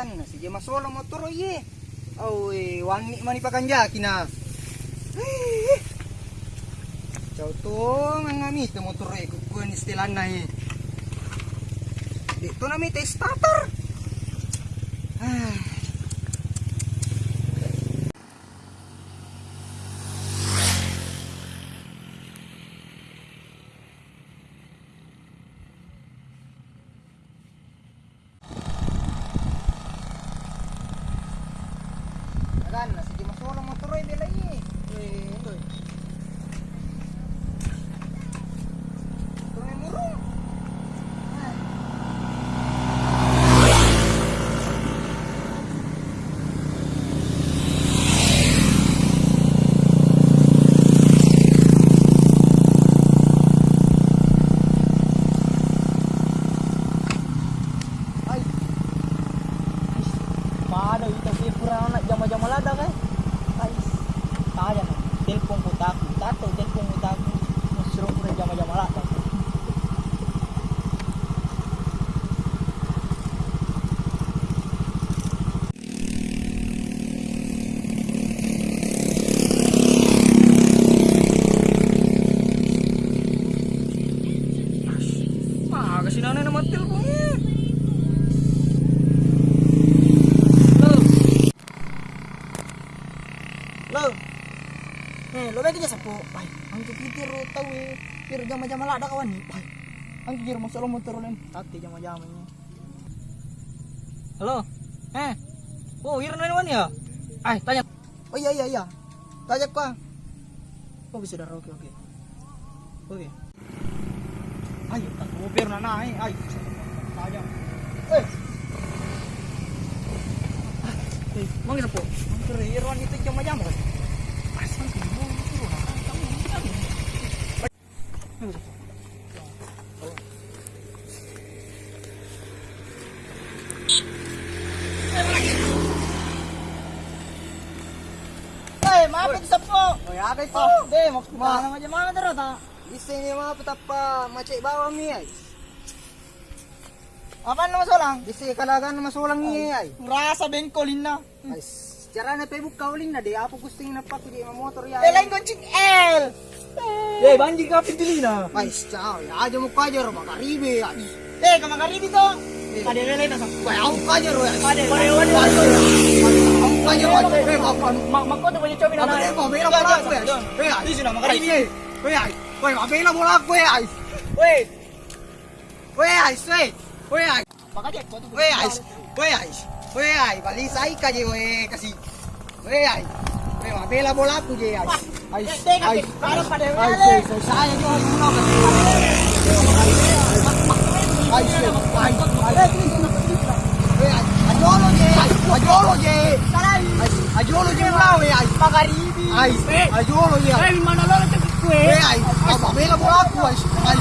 Agan, sige masolo motor ye. Oh, wangi man ipakanja kina. Ciao to, ang amit mo motor eh, kukuha ni stilan na eh. Dito na may starter. Ah. Agan, sige masolo motor eh, belay eh. Eh, ito eh. Ito may murong. Ah. Ay, Paano ito si Purana jama-jama lada kay? Ay, kaya na. Telepon ko taku, tato telepon ko taku. Suruh ko jama-jama lada. ah, kasi nanay naman telepon niya. Lo. Eh, lo bagi jasa po. Ay, ang kipiti ro tau eh. Pero jama-jama lada kawan ni. Ay. Ang kikir masuk motor len. Tati jama-jama ni. Halo? Eh? Oh, hiro na naman ya? Ay, tanya. Oh iya iya iya. Tanya ko. ah. Oh bisa dah oke oke. Oke. Ay, tak mobil na na eh. Ay. Tanya. Eh. Ah, Eh, mau kita po. Ang kiriran itu jama-jama kan. Asal ko mo turo na. Kamu ni. Ay. Eh, maapit sa po. Oh, ya kay to. Oh, de, makita na naman mga daro ta. Isa niya mga patapa, macay bawang niya ay. Apa ay. Rasa. Ay, Cara na Facebook kauling na di apo gusto na pa kuya mga motor ya. Eh, L. Eh, banji ka pindili na. Ay, ciao. Ya aja mo kajar makaribe. Eh, kamakaribi to. Kade lele na sa. Ay, ako kajar ay. Ay, ay, lah, weh, ay. Makaribi. Ay, ajolo je. ay. Eh, mana lo to kue? Weh, ay. Mabela bola aku, ay. Ay,